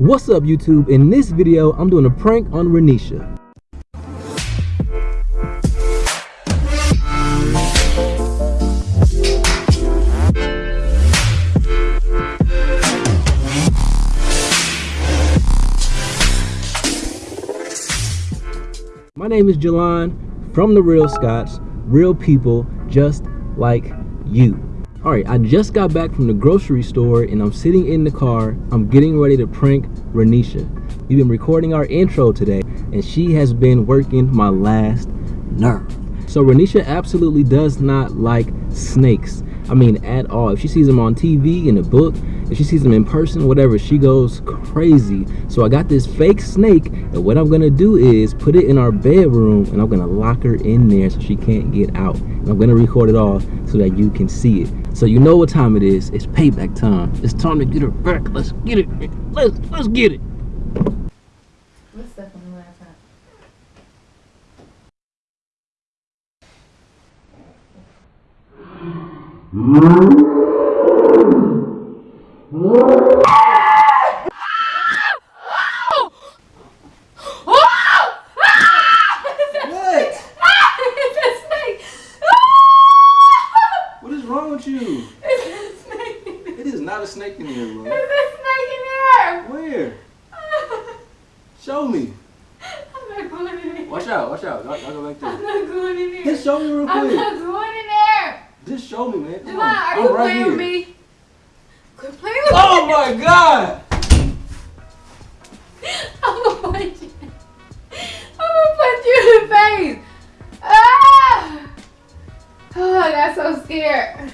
What's up YouTube? In this video, I'm doing a prank on Renisha. My name is Jelon from The Real Scots, real people just like you. All right, I just got back from the grocery store and I'm sitting in the car. I'm getting ready to prank Renisha. We've been recording our intro today and she has been working my last nerve. So Renisha absolutely does not like snakes. I mean, at all. If she sees them on TV, in a book, if she sees them in person, whatever, she goes crazy. So I got this fake snake, and what I'm gonna do is put it in our bedroom, and I'm gonna lock her in there so she can't get out. And I'm gonna record it all so that you can see it. So you know what time it is. It's payback time. It's time to get her back. Let's get it. Let's let's get it. What's that on the laptop? What? It's a snake! What is wrong with you? It's a snake! It is not a snake in here, bro. There's a snake in there! Where? Show me. I'm not going in there. Watch out, watch out. Y'all, y'all go back I'm there. not going in there. Just show me real I'm quick. not going. Just show me, man. Come Javon, on. are I'm you right playing here. with me? Quit playing with Oh me. my god! I'm gonna punch you. I'm gonna punch you in the face. Ah! Oh, I got so scared.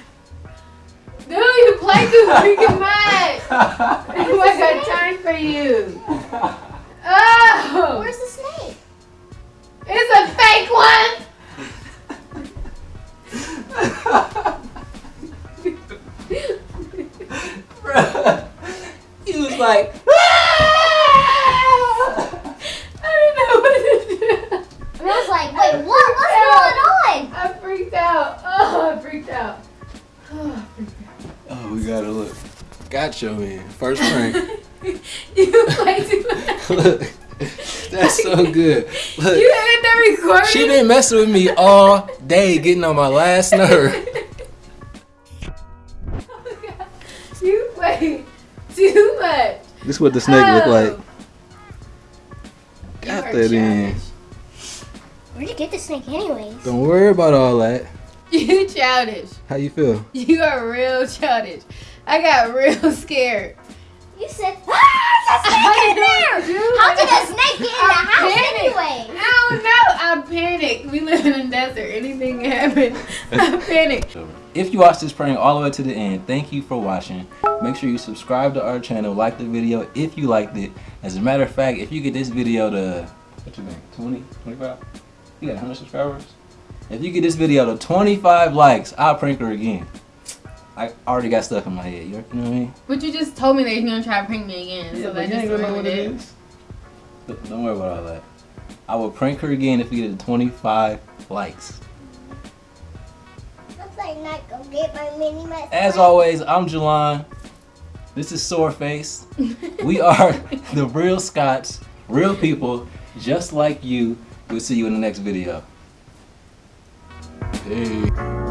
Dude, you play too freaking much. I got time for you. Oh! Where's the snake? He was like, ah! I didn't know what to do. And I was like, wait, what? What's going on? I freaked out. Oh, I freaked out. Oh, I freaked oh, we gotta look. Gotcha, man. First prank. you play too much. look, that's so good. You Look, ended the recording? she been messing with me all day, getting on my last nerve. Oh God. you play too much. This is what the snake look like. Oh. Got You are that in. Where'd you get the snake anyways? Don't worry about all that. You childish. How you feel? You are real childish. I got real scared. You said, ah, there's a snake in there! Dude, How did a snake get in the I house panicked. anyway? I don't know. I panicked. We live in a desert. Anything can happen. I panicked. If you watched this prank all the way to the end, thank you for watching. Make sure you subscribe to our channel, like the video if you liked it. As a matter of fact, if you get this video to, what you think, 20, 25? You got 100 subscribers? If you get this video to 25 likes, I'll prank her again. I already got stuff in my head, you know what I mean? But you just told me that you're gonna try to prank me again. yeah, so that just ruined it. Look, Don't worry about all that. I will prank her again if we get it to 25 likes. As always, I'm Jelon. This is Soreface. we are the real Scots, real people, just like you. We'll see you in the next video. Peace.